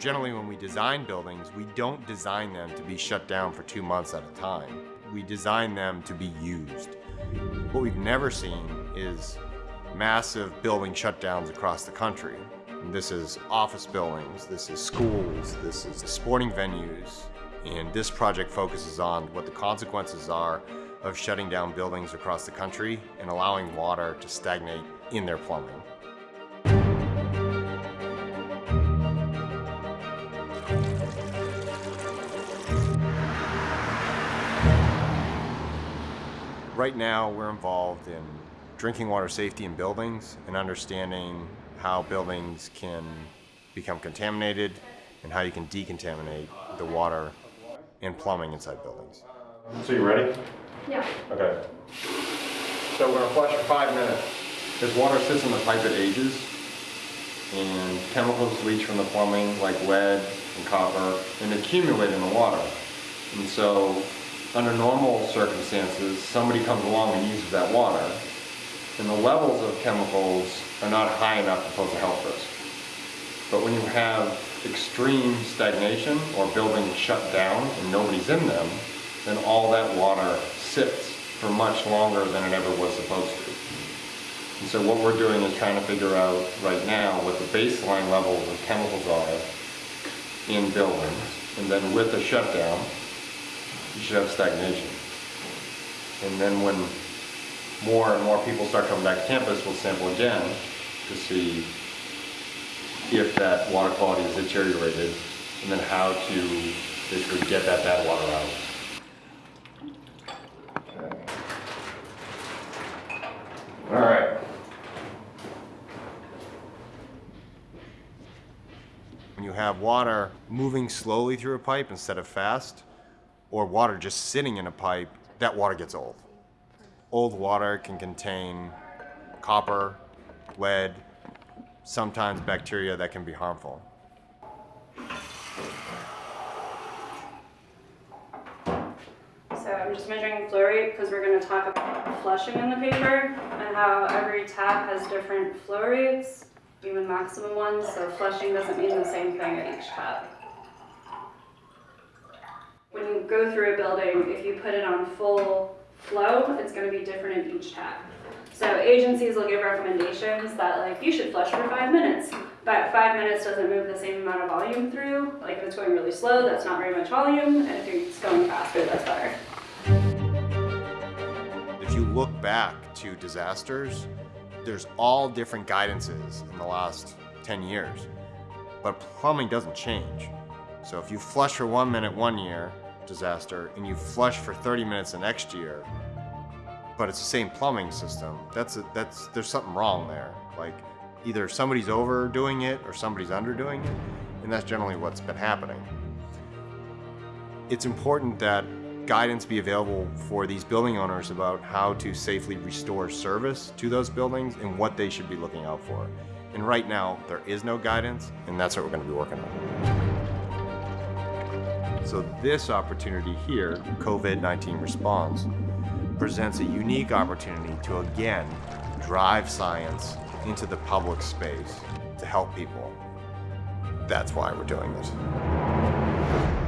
Generally, when we design buildings, we don't design them to be shut down for two months at a time. We design them to be used. What we've never seen is massive building shutdowns across the country. This is office buildings, this is schools, this is sporting venues, and this project focuses on what the consequences are of shutting down buildings across the country and allowing water to stagnate in their plumbing. Right now, we're involved in drinking water safety in buildings and understanding how buildings can become contaminated and how you can decontaminate the water and plumbing inside buildings. So you ready? Yeah. Okay. So we're gonna flush for five minutes. As water sits in the pipe, it ages, and chemicals leach from the plumbing, like lead and copper, and accumulate in the water. And so, under normal circumstances, somebody comes along and uses that water, and the levels of chemicals are not high enough to pose a health risk. But when you have extreme stagnation or buildings shut down and nobody's in them, then all that water sits for much longer than it ever was supposed to. And so what we're doing is trying to figure out right now what the baseline levels of chemicals are in buildings. And then with the shutdown, you should have stagnation. And then when more and more people start coming back to campus, we'll sample again to see if that water quality is deteriorated and then how to basically get that bad water out. All right. When you have water moving slowly through a pipe instead of fast, or water just sitting in a pipe, that water gets old. Old water can contain copper, lead, sometimes bacteria that can be harmful. So I'm just measuring flow rate because we're going to talk about flushing in the paper and how every tap has different flow rates, even maximum ones, so flushing doesn't mean the same thing at each tap. Go through a building, if you put it on full flow, it's going to be different in each tap. So agencies will give recommendations that like you should flush for five minutes, but five minutes doesn't move the same amount of volume through. Like if it's going really slow, that's not very much volume, and if it's going faster, that's better. If you look back to disasters, there's all different guidances in the last 10 years, but plumbing doesn't change. So if you flush for one minute one year, disaster, and you flush for 30 minutes the next year, but it's the same plumbing system, that's, a, that's, there's something wrong there. Like either somebody's overdoing it or somebody's underdoing it, and that's generally what's been happening. It's important that guidance be available for these building owners about how to safely restore service to those buildings and what they should be looking out for. And right now, there is no guidance, and that's what we're going to be working on. So this opportunity here, COVID-19 response, presents a unique opportunity to again drive science into the public space to help people. That's why we're doing this.